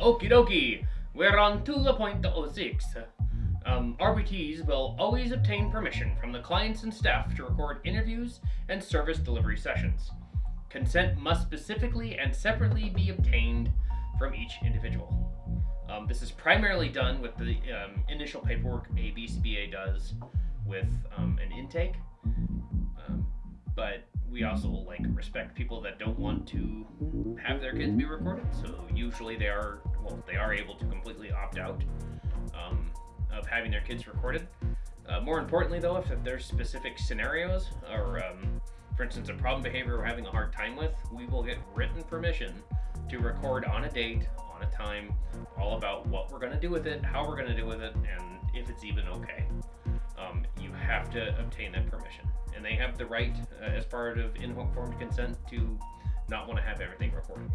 Okie dokie, we're on to the point 06. Um, RBTs will always obtain permission from the clients and staff to record interviews and service delivery sessions. Consent must specifically and separately be obtained from each individual. Um, this is primarily done with the um, initial paperwork a BCBA does with um, an intake, um, but we also like respect people that don't want to have their kids be recorded. So usually they are well, they are able to completely opt out um, of having their kids recorded. Uh, more importantly, though, if, there's specific scenarios or, um, for instance, a problem behavior we're having a hard time with, we will get written permission to record on a date, on a time, all about what we're going to do with it, how we're going to do with it, and if it's even okay. Um, you have to obtain that permission, and they have the right, uh, as part of informed consent, to not want to have everything recorded.